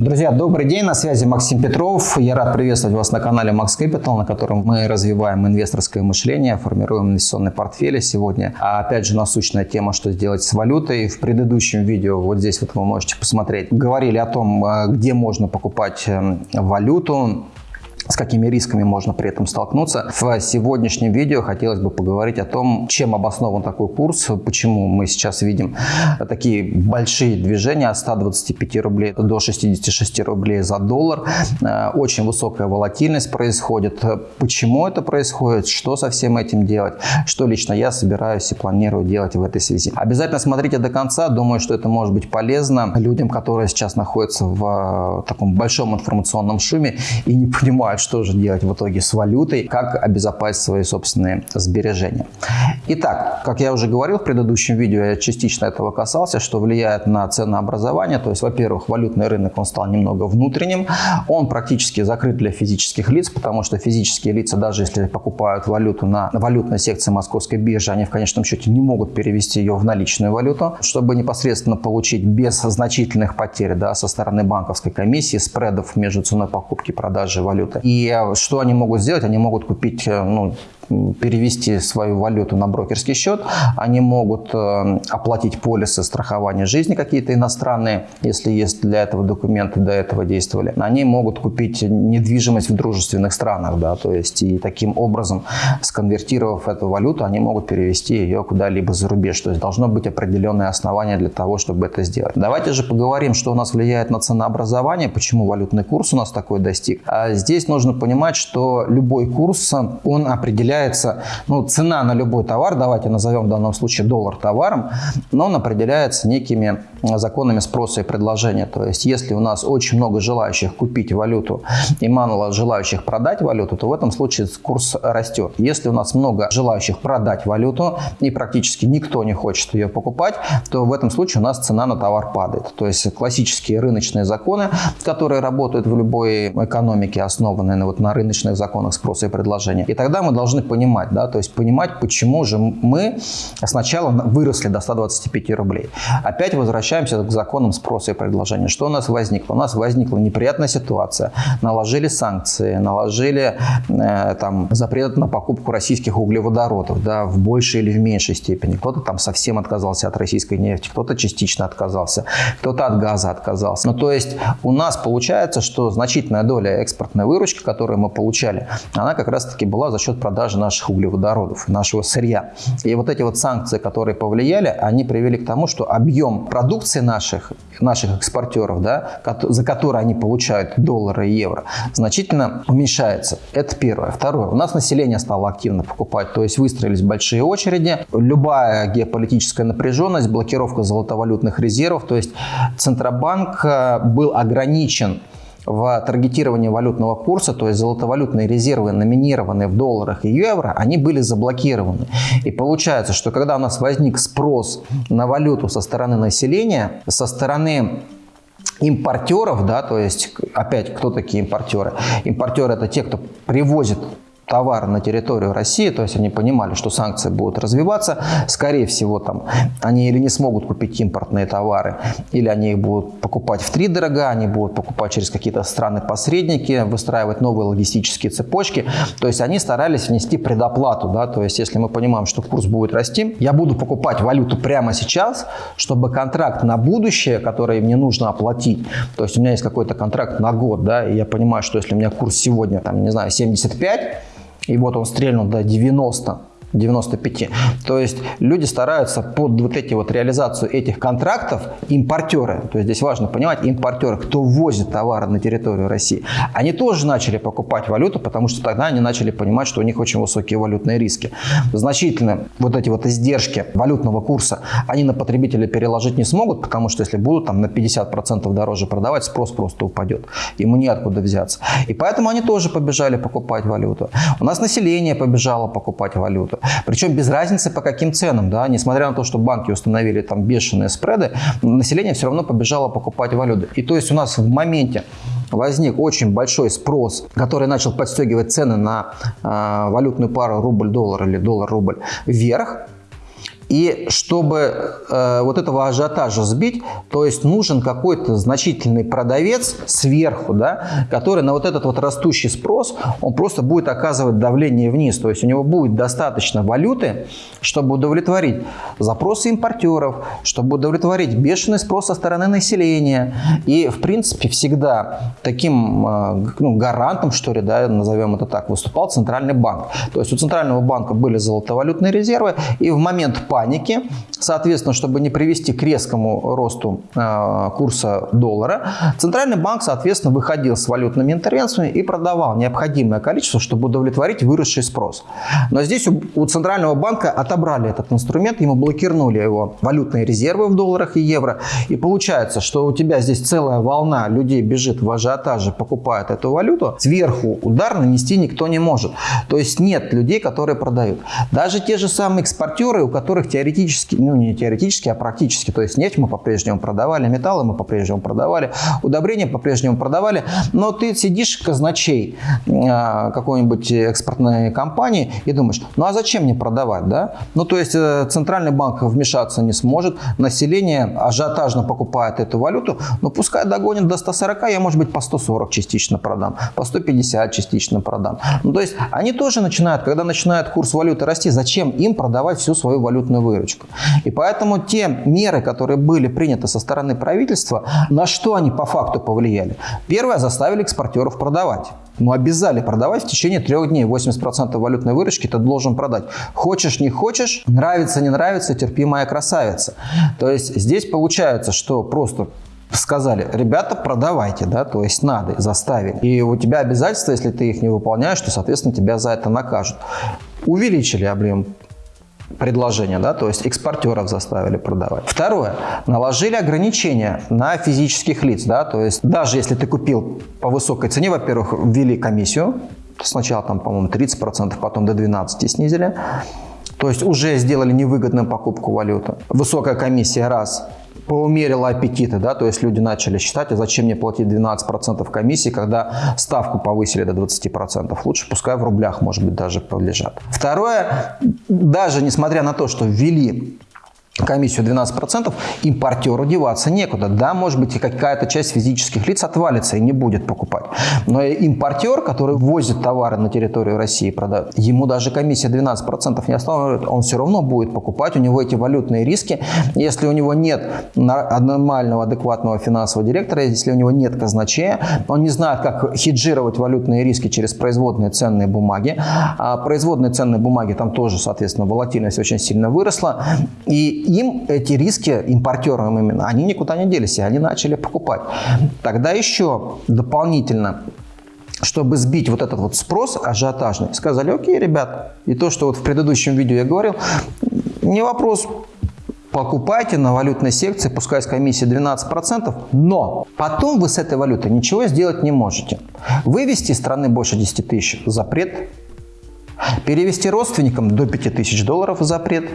Друзья, добрый день, на связи Максим Петров. Я рад приветствовать вас на канале Max Capital, на котором мы развиваем инвесторское мышление, формируем инвестиционные портфели. Сегодня, а опять же, насущная тема, что сделать с валютой. В предыдущем видео, вот здесь вот вы можете посмотреть, говорили о том, э, где можно покупать э, валюту, с какими рисками можно при этом столкнуться. В сегодняшнем видео хотелось бы поговорить о том, чем обоснован такой курс, почему мы сейчас видим такие большие движения от 125 рублей до 66 рублей за доллар. Э, очень высокая волатильность происходит. Почему это происходит, что со всем этим делать, что лично я собираюсь и планирую делать в этой связи. Обязательно смотрите до конца, думаю, что это может быть полезно людям, которые сейчас находятся в э, таком большом информационном шуме и не понимают, что же делать в итоге с валютой, как обезопасить свои собственные сбережения. Итак, как я уже говорил в предыдущем видео, я частично этого касался, что влияет на ценообразование. То есть, во-первых, валютный рынок он стал немного внутренним, он практически закрыт для физических лиц, потому что физические лица, даже если покупают валюту на валютной секции московской биржи, они в конечном счете не могут перевести ее в наличную валюту, чтобы непосредственно получить без значительных потерь да, со стороны банковской комиссии, спредов между ценой покупки и продажи валюты. И что они могут сделать? Они могут купить э, ну, перевести свою валюту на брокерский счет, они могут э, оплатить полисы страхования жизни какие-то иностранные, если есть для этого документы, до этого действовали. Они могут купить недвижимость в дружественных странах, да, то есть и таким образом, сконвертировав эту валюту, они могут перевести ее куда-либо за рубеж. То есть должно быть определенное основание для того, чтобы это сделать. Давайте же поговорим, что у нас влияет на ценообразование, почему валютный курс у нас такой достиг. А здесь нужно понимать, что любой курс, он определяет определяется, ну, цена на любой товар, давайте назовем в данном случае доллар товаром, но он определяется некими законами спроса и предложения. То есть, если у нас очень много желающих купить валюту и мало желающих продать валюту, то в этом случае курс растет. Если у нас много желающих продать валюту и практически никто не хочет ее покупать, то в этом случае у нас цена на товар падает. То есть, классические рыночные законы, которые работают в любой экономике, основанные на, вот, на рыночных законах спроса и предложения. И тогда мы должны понимать, да, то есть понимать, почему же мы сначала выросли до 125 рублей. Опять возвращаемся к законам спроса и предложения. Что у нас возникло? У нас возникла неприятная ситуация. Наложили санкции, наложили э, там, запрет на покупку российских углеводородов да, в большей или в меньшей степени. Кто-то там совсем отказался от российской нефти, кто-то частично отказался, кто-то от газа отказался. Ну, то есть у нас получается, что значительная доля экспортной выручки, которую мы получали, она как раз-таки была за счет продажи наших углеводородов, нашего сырья. И вот эти вот санкции, которые повлияли, они привели к тому, что объем продукции наших, наших экспортеров, да, за которые они получают доллары и евро, значительно уменьшается. Это первое. Второе. У нас население стало активно покупать, то есть выстроились большие очереди. Любая геополитическая напряженность, блокировка золотовалютных резервов, то есть Центробанк э, был ограничен в таргетировании валютного курса, то есть золотовалютные резервы, номинированные в долларах и евро, они были заблокированы. И получается, что когда у нас возник спрос на валюту со стороны населения, со стороны импортеров, да, то есть опять кто такие импортеры? Импортеры это те, кто привозит товар на территорию России, то есть они понимали, что санкции будут развиваться, скорее всего, там, они или не смогут купить импортные товары, или они их будут покупать в три дорога, они будут покупать через какие-то страны-посредники, выстраивать новые логистические цепочки, то есть они старались внести предоплату, да, то есть если мы понимаем, что курс будет расти, я буду покупать валюту прямо сейчас, чтобы контракт на будущее, который мне нужно оплатить, то есть у меня есть какой-то контракт на год, да, и я понимаю, что если у меня курс сегодня, там, не знаю, 75, и вот он стрельнул до 90, 95. То есть люди стараются под вот эти вот реализацию этих контрактов, импортеры, то есть здесь важно понимать, импортеры, кто ввозит товары на территорию России, они тоже начали покупать валюту, потому что тогда они начали понимать, что у них очень высокие валютные риски. Значительно вот эти вот издержки валютного курса они на потребителя переложить не смогут, потому что если будут там на 50% дороже продавать, спрос просто упадет. Ему неоткуда взяться. И поэтому они тоже побежали покупать валюту. У нас население побежало покупать валюту. Причем без разницы по каким ценам, да, несмотря на то, что банки установили там бешеные спреды, население все равно побежало покупать валюты. И то есть у нас в моменте возник очень большой спрос, который начал подстегивать цены на э, валютную пару рубль-доллар или доллар-рубль вверх, И чтобы э, вот этого ажиотажа сбить, то есть нужен какой-то значительный продавец сверху, да, который на вот этот вот растущий спрос, он просто будет оказывать давление вниз. То есть у него будет достаточно валюты, чтобы удовлетворить запросы импортеров, чтобы удовлетворить бешеный спрос со стороны населения. И, в принципе, всегда таким э, ну, гарантом, что ли, да, назовем это так, выступал Центральный банк. То есть у Центрального банка были золотовалютные резервы, и в момент паники, соответственно, чтобы не привести к резкому росту э, курса доллара, Центральный банк, соответственно, выходил с валютными интервенциями и продавал необходимое количество, чтобы удовлетворить выросший спрос. Но здесь у Центрального банка отобрали этот инструмент, ему блокировали его валютные резервы в долларах и евро. И получается, что у тебя здесь целая волна людей бежит в ажиотаже, покупает эту валюту. Сверху удар нанести никто не может. То есть нет людей, которые продают. Даже те же самые экспортеры, у которых теоретически, ну не теоретически, а практически, то есть нефть мы по-прежнему продавали, металлы мы по-прежнему продавали, удобрения по-прежнему продавали, но ты сидишь казначей а, какой-нибудь экспортной компании и думаешь, ну а зачем мне продавать, да? Ну то есть э, центральный банк вмешаться не сможет, население ажиотажно покупает эту валюту, ну пускай догонит до 140, я может быть по 140 частично продам, по 150 частично продам. Ну то есть они тоже начинают, когда начинает курс валюты расти, зачем им продавать всю свою валютную выручку? И поэтому те меры, которые были приняты со стороны правительства, на что они по факту повлияли? Первое, заставили экспортеров продавать. Ну, обязали продавать в течение трех дней. 80% валютной выручки ты должен продать. Хочешь, не хочешь, нравится, не нравится, терпи, моя красавица. То есть здесь получается, что просто сказали, ребята, продавайте, да, то есть надо, заставили. И у тебя обязательства, если ты их не выполняешь, то, соответственно, тебя за это накажут. Увеличили объем предложения, да, то есть экспортеров заставили продавать. Второе, наложили ограничения на физических лиц, да, то есть даже если ты купил по высокой цене, во-первых, ввели комиссию, сначала там, по-моему, 30%, потом до 12% снизили, то есть уже сделали невыгодную покупку валюты. Высокая комиссия раз, поумерила аппетиты, да, то есть люди начали считать, а зачем мне платить 12% комиссии, когда ставку повысили до 20%, лучше пускай в рублях, может быть, даже подлежат. Второе, даже несмотря на то, что ввели комиссию 12%, импортеру деваться некуда. Да, может быть, и какая-то часть физических лиц отвалится и не будет покупать. Но импортер, который возит товары на территорию России продает, ему даже комиссия 12% не останавливает, он все равно будет покупать, у него эти валютные риски. Если у него нет нормального, адекватного финансового директора, если у него нет казначея, он не знает, как хеджировать валютные риски через производные ценные бумаги. А производные ценные бумаги, там тоже, соответственно, волатильность очень сильно выросла. И им эти риски, импортерам именно, они никуда не делись, и они начали покупать. Тогда еще дополнительно чтобы сбить вот этот вот спрос ажиотажный, сказали, окей, ребят, и то, что вот в предыдущем видео я говорил, не вопрос, покупайте на валютной секции, пускай с комиссией 12%, но потом вы с этой валютой ничего сделать не можете. Вывести из страны больше 10 тысяч – запрет. Перевести родственникам до 5 тысяч долларов – запрет.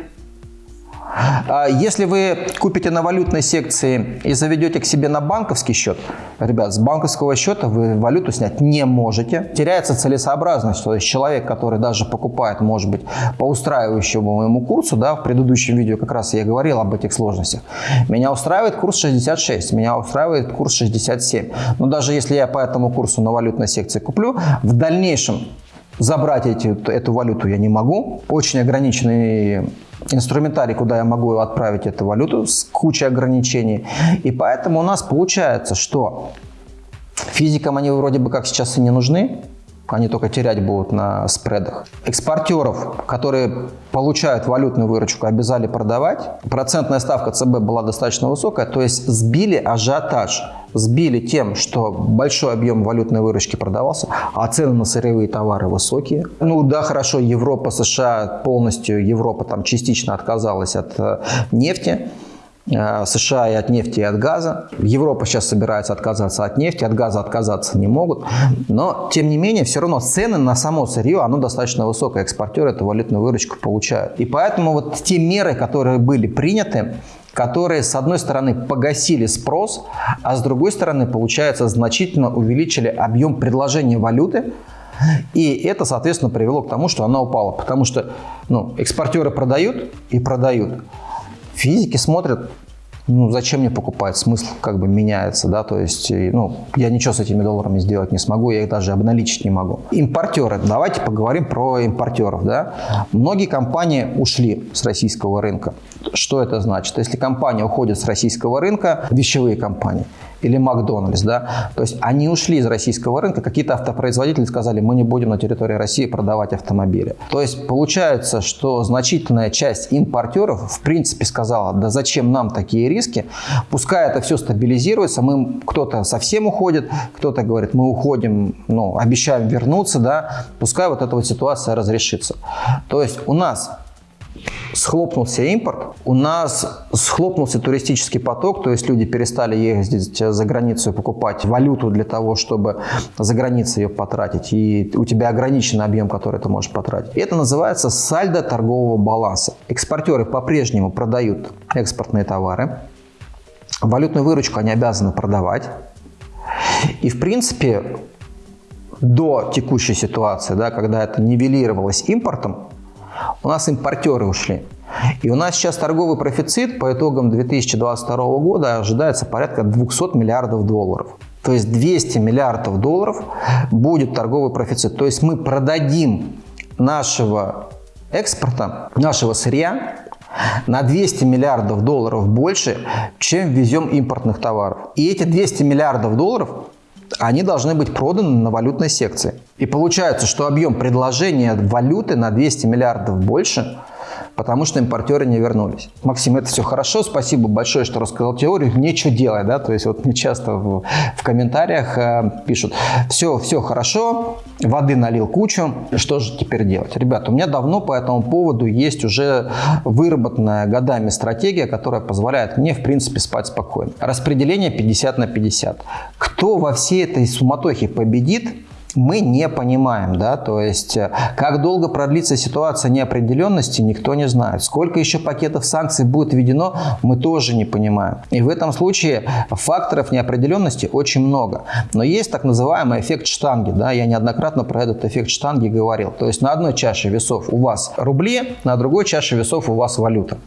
А если вы купите на валютной секции и заведете к себе на банковский счет, ребят, с банковского счета вы валюту снять не можете. Теряется целесообразность, то есть человек, который даже покупает, может быть, по устраивающему моему курсу, да, в предыдущем видео как раз я говорил об этих сложностях. Меня устраивает курс 66, меня устраивает курс 67. Но даже если я по этому курсу на валютной секции куплю, в дальнейшем забрать эти, эту валюту я не могу. Очень ограниченный инструментарий, куда я могу отправить эту валюту с кучей ограничений. И поэтому у нас получается, что физикам они вроде бы как сейчас и не нужны, они только терять будут на спредах. Экспортеров, которые получают валютную выручку, обязали продавать. Процентная ставка ЦБ была достаточно высокая, то есть сбили ажиотаж. Сбили тем, что большой объем валютной выручки продавался, а цены на сырьевые товары высокие. Ну да, хорошо, Европа, США полностью, Европа там частично отказалась от э, нефти. Э, США и от нефти, и от газа. Европа сейчас собирается отказаться от нефти, от газа отказаться не могут. Но, тем не менее, все равно цены на само сырье, оно достаточно высокое. Экспортеры эту валютную выручку получают. И поэтому вот те меры, которые были приняты, которые, с одной стороны, погасили спрос, а с другой стороны, получается, значительно увеличили объем предложения валюты, И это, соответственно, привело к тому, что она упала. Потому что ну, экспортеры продают и продают. Физики смотрят, ну, зачем мне покупать? Смысл как бы меняется, да, то есть, ну, я ничего с этими долларами сделать не смогу, я их даже обналичить не могу. Импортеры, давайте поговорим про импортеров, да. Многие компании ушли с российского рынка. Что это значит? Если компания уходит с российского рынка, вещевые компании, или Макдональдс, да, то есть они ушли из российского рынка, какие-то автопроизводители сказали, мы не будем на территории России продавать автомобили. То есть получается, что значительная часть импортеров в принципе сказала, да зачем нам такие риски, пускай это все стабилизируется, мы кто-то совсем уходит, кто-то говорит, мы уходим, ну, обещаем вернуться, да, пускай вот эта вот ситуация разрешится. То есть у нас схлопнулся импорт, у нас схлопнулся туристический поток, то есть люди перестали ездить за границу и покупать валюту для того, чтобы за границей ее потратить, и у тебя ограниченный объем, который ты можешь потратить. это называется сальдо торгового баланса. Экспортеры по-прежнему продают экспортные товары, валютную выручку они обязаны продавать, и в принципе до текущей ситуации, да, когда это нивелировалось импортом, у нас импортеры ушли. И у нас сейчас торговый профицит по итогам 2022 года ожидается порядка 200 миллиардов долларов. То есть 200 миллиардов долларов будет торговый профицит. То есть мы продадим нашего экспорта, нашего сырья на 200 миллиардов долларов больше, чем везем импортных товаров. И эти 200 миллиардов долларов они должны быть проданы на валютной секции. И получается, что объем предложения валюты на 200 миллиардов больше – потому что импортеры не вернулись. Максим, это все хорошо, спасибо большое, что рассказал теорию, нечего делать, да, то есть вот мне часто в, в комментариях э, пишут, все, все хорошо, воды налил кучу, что же теперь делать? Ребята, у меня давно по этому поводу есть уже выработанная годами стратегия, которая позволяет мне, в принципе, спать спокойно. Распределение 50 на 50. Кто во всей этой суматохе победит, мы не понимаем, да, то есть э, как долго продлится ситуация неопределенности, никто не знает. Сколько еще пакетов санкций будет введено, мы тоже не понимаем. И в этом случае факторов неопределенности очень много. Но есть так называемый эффект штанги, да, я неоднократно про этот эффект штанги говорил. То есть на одной чаше весов у вас рубли, на другой чаше весов у вас валюта.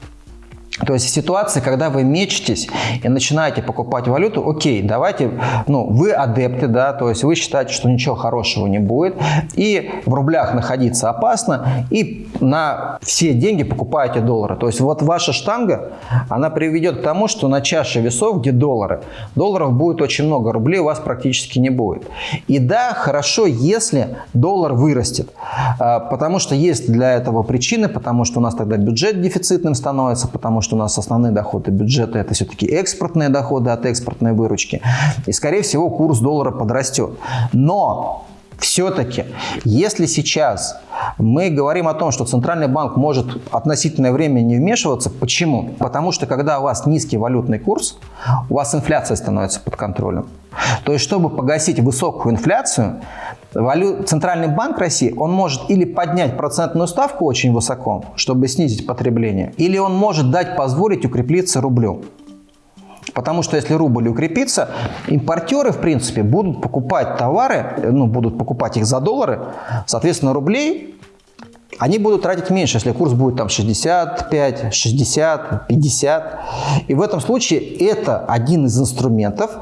То есть в ситуации, когда вы мечетесь и начинаете покупать валюту, окей, давайте, ну, вы адепты, да, то есть вы считаете, что ничего хорошего не будет, и в рублях находиться опасно, и на все деньги покупаете доллары. То есть вот ваша штанга, она приведет к тому, что на чаше весов, где доллары, долларов будет очень много, рублей у вас практически не будет. И да, хорошо, если доллар вырастет, а, потому что есть для этого причины, потому что у нас тогда бюджет дефицитным становится, потому что что у нас основные доходы бюджета это все-таки экспортные доходы от экспортной выручки. И, скорее всего, курс доллара подрастет. Но все-таки, если сейчас мы говорим о том, что Центральный банк может относительное время не вмешиваться, почему? Потому что когда у вас низкий валютный курс, у вас инфляция становится под контролем. То есть, чтобы погасить высокую инфляцию, Валю... Центральный банк России, он может или поднять процентную ставку очень высоко, чтобы снизить потребление, или он может дать позволить укрепиться рублю. Потому что если рубль укрепится, импортеры, в принципе, будут покупать товары, ну, будут покупать их за доллары, соответственно, рублей они будут тратить меньше, если курс будет там 65, 60, 50. И в этом случае это один из инструментов,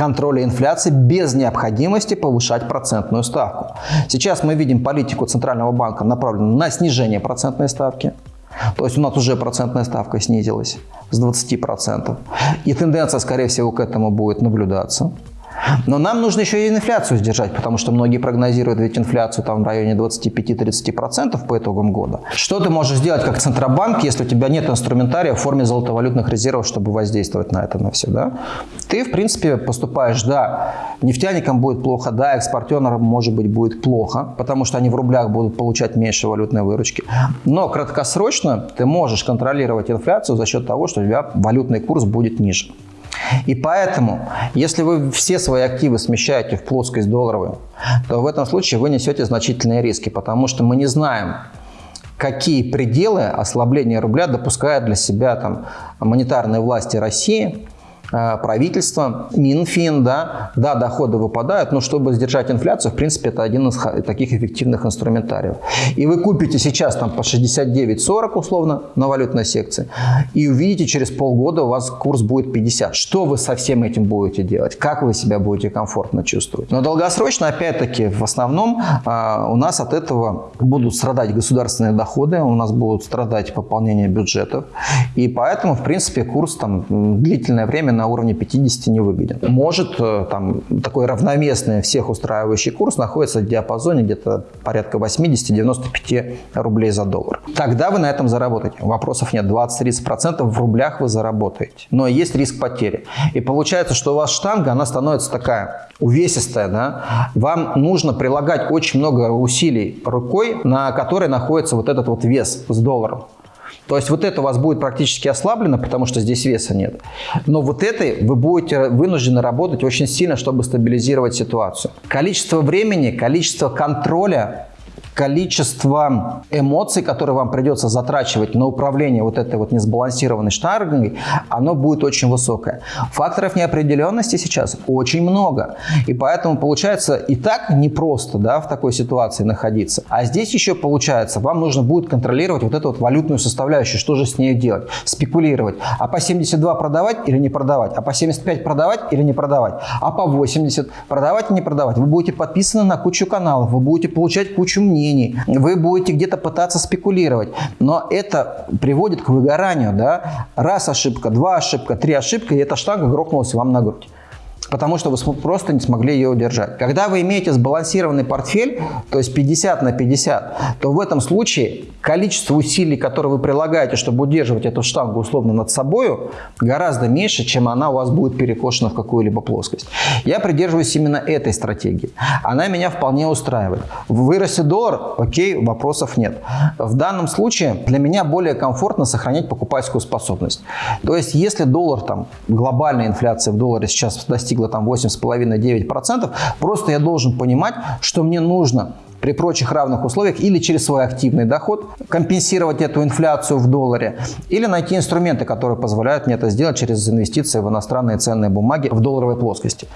контроля инфляции без необходимости повышать процентную ставку. Сейчас мы видим политику Центрального банка направленную на снижение процентной ставки. То есть у нас уже процентная ставка снизилась с 20%. И тенденция, скорее всего, к этому будет наблюдаться. Но нам нужно еще и инфляцию сдержать, потому что многие прогнозируют ведь инфляцию там в районе 25-30% по итогам года. Что ты можешь сделать как Центробанк, если у тебя нет инструментария в форме золотовалютных резервов, чтобы воздействовать на это, на все? Да? Ты, в принципе, поступаешь, да, нефтяникам будет плохо, да, экспортерам, может быть, будет плохо, потому что они в рублях будут получать меньше валютной выручки. Но краткосрочно ты можешь контролировать инфляцию за счет того, что у тебя валютный курс будет ниже. И поэтому, если вы все свои активы смещаете в плоскость долларовую, то в этом случае вы несете значительные риски, потому что мы не знаем, какие пределы ослабления рубля допускают для себя там, монетарные власти России правительство, Минфин, да, да, доходы выпадают, но чтобы сдержать инфляцию, в принципе, это один из таких эффективных инструментариев. И вы купите сейчас там по 69-40 условно на валютной секции, и увидите через полгода у вас курс будет 50. Что вы со всем этим будете делать? Как вы себя будете комфортно чувствовать? Но долгосрочно, опять-таки, в основном а, у нас от этого будут страдать государственные доходы, у нас будут страдать пополнение бюджетов, и поэтому, в принципе, курс там длительное время на уровне 50 не выгоден. Может, э, там такой равноместный всех устраивающий курс находится в диапазоне где-то порядка 80-95 рублей за доллар. Тогда вы на этом заработаете. Вопросов нет. 20-30% в рублях вы заработаете. Но есть риск потери. И получается, что у вас штанга, она становится такая увесистая. Да? Вам нужно прилагать очень много усилий рукой, на которой находится вот этот вот вес с долларом. То есть вот это у вас будет практически ослаблено, потому что здесь веса нет. Но вот этой вы будете вынуждены работать очень сильно, чтобы стабилизировать ситуацию. Количество времени, количество контроля количество эмоций, которые вам придется затрачивать на управление вот этой вот несбалансированной штангой, оно будет очень высокое. Факторов неопределенности сейчас очень много. И поэтому получается и так непросто да, в такой ситуации находиться. А здесь еще получается, вам нужно будет контролировать вот эту вот валютную составляющую, что же с ней делать, спекулировать. А по 72 продавать или не продавать? А по 75 продавать или не продавать? А по 80 продавать или не продавать? Вы будете подписаны на кучу каналов, вы будете получать кучу мнений, мнений, вы будете где-то пытаться спекулировать, но это приводит к выгоранию. Да? Раз ошибка, два ошибка, три ошибка, и эта штанга грохнулась вам на грудь потому что вы просто не смогли ее удержать. Когда вы имеете сбалансированный портфель, то есть 50 на 50, то в этом случае количество усилий, которые вы прилагаете, чтобы удерживать эту штангу условно над собой, гораздо меньше, чем она у вас будет перекошена в какую-либо плоскость. Я придерживаюсь именно этой стратегии. Она меня вполне устраивает. Вырастет доллар, окей, вопросов нет. В данном случае для меня более комфортно сохранять покупательскую способность. То есть если доллар, там, глобальная инфляция в долларе сейчас достигла достигла там 8,5-9%, просто я должен понимать, что мне нужно при прочих равных условиях или через свой активный доход компенсировать эту инфляцию в долларе, или найти инструменты, которые позволяют мне это сделать через инвестиции в иностранные ценные бумаги в долларовой плоскости.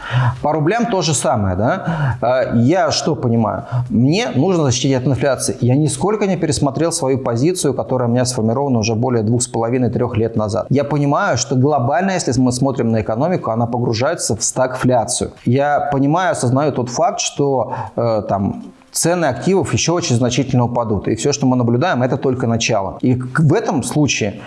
По рублям то же самое. Да? А, я что понимаю? Мне нужно защитить от инфляции. Я нисколько не пересмотрел свою позицию, которая у меня сформирована уже более двух с половиной трех лет назад. Я понимаю, что глобально, если мы смотрим на экономику, она погружается в стагфляцию. Я понимаю, осознаю тот факт, что э, там цены активов еще очень значительно упадут. И все, что мы наблюдаем, это только начало. И в этом случае,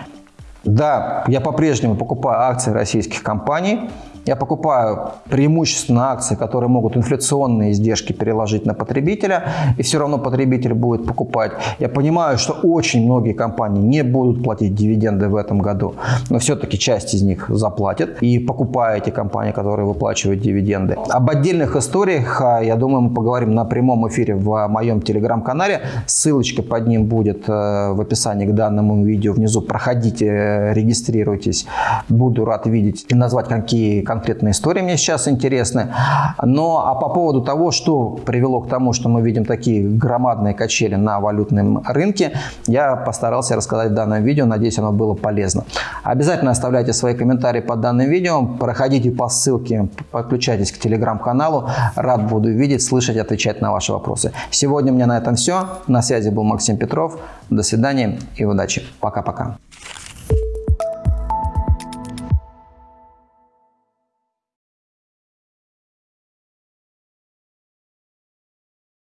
да, я по-прежнему покупаю акции российских компаний, я покупаю преимущественно акции, которые могут инфляционные издержки переложить на потребителя, и все равно потребитель будет покупать. Я понимаю, что очень многие компании не будут платить дивиденды в этом году, но все-таки часть из них заплатят, и покупая эти компании, которые выплачивают дивиденды. Об отдельных историях, а, я думаю, мы поговорим на прямом эфире в моем телеграм-канале. Ссылочка под ним будет э, в описании к данному видео внизу. Проходите, регистрируйтесь. Буду рад видеть и назвать какие конкретные истории мне сейчас интересны. Но а по поводу того, что привело к тому, что мы видим такие громадные качели на валютном рынке, я постарался рассказать в данном видео. Надеюсь, оно было полезно. Обязательно оставляйте свои комментарии под данным видео. Проходите по ссылке, подключайтесь к телеграм-каналу. Рад буду видеть, слышать, отвечать на ваши вопросы. Сегодня у меня на этом все. На связи был Максим Петров. До свидания и удачи. Пока-пока.